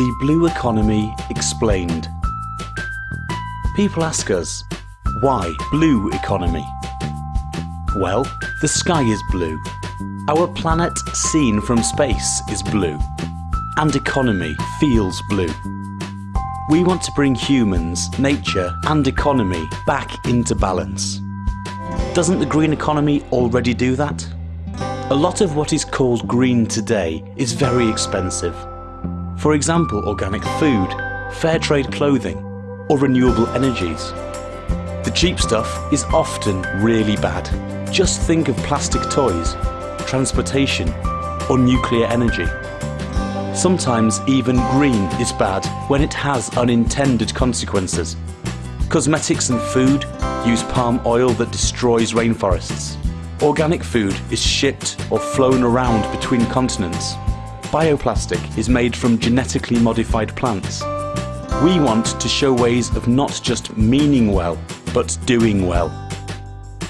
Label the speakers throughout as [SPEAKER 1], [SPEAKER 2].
[SPEAKER 1] The Blue Economy Explained. People ask us, why blue economy? Well, the sky is blue. Our planet seen from space is blue. And economy feels blue. We want to bring humans, nature and economy back into balance. Doesn't the green economy already do that? A lot of what is called green today is very expensive. For example, organic food, fair trade clothing, or renewable energies. The cheap stuff is often really bad. Just think of plastic toys, transportation, or nuclear energy. Sometimes even green is bad when it has unintended consequences. Cosmetics and food use palm oil that destroys rainforests. Organic food is shipped or flown around between continents. Bioplastic is made from genetically modified plants. We want to show ways of not just meaning well, but doing well.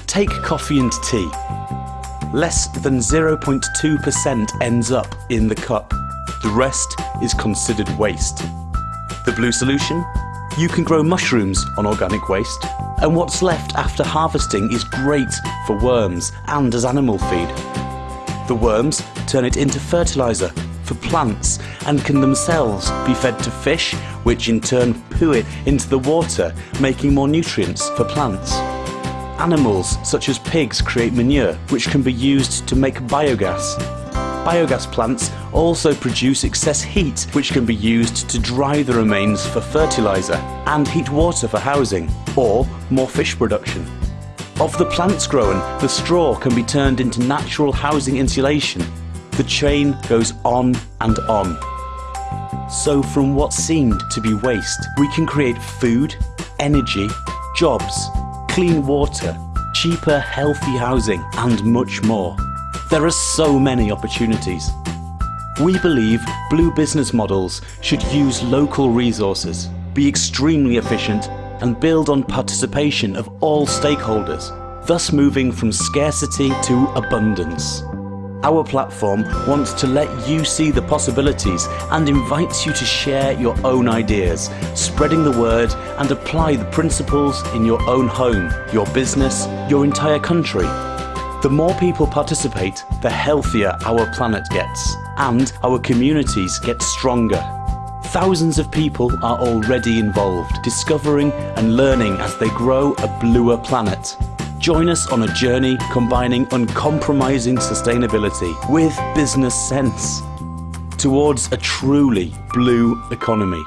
[SPEAKER 1] Take coffee and tea. Less than 0.2% ends up in the cup. The rest is considered waste. The blue solution? You can grow mushrooms on organic waste, and what's left after harvesting is great for worms and as animal feed. The worms turn it into fertiliser plants and can themselves be fed to fish, which in turn poo it into the water, making more nutrients for plants. Animals such as pigs create manure, which can be used to make biogas. Biogas plants also produce excess heat, which can be used to dry the remains for fertiliser and heat water for housing, or more fish production. Of the plants grown, the straw can be turned into natural housing insulation the chain goes on and on. So from what seemed to be waste, we can create food, energy, jobs, clean water, cheaper healthy housing and much more. There are so many opportunities. We believe blue business models should use local resources, be extremely efficient and build on participation of all stakeholders, thus moving from scarcity to abundance. Our platform wants to let you see the possibilities and invites you to share your own ideas, spreading the word and apply the principles in your own home, your business, your entire country. The more people participate, the healthier our planet gets and our communities get stronger. Thousands of people are already involved, discovering and learning as they grow a bluer planet. Join us on a journey combining uncompromising sustainability with business sense towards a truly blue economy.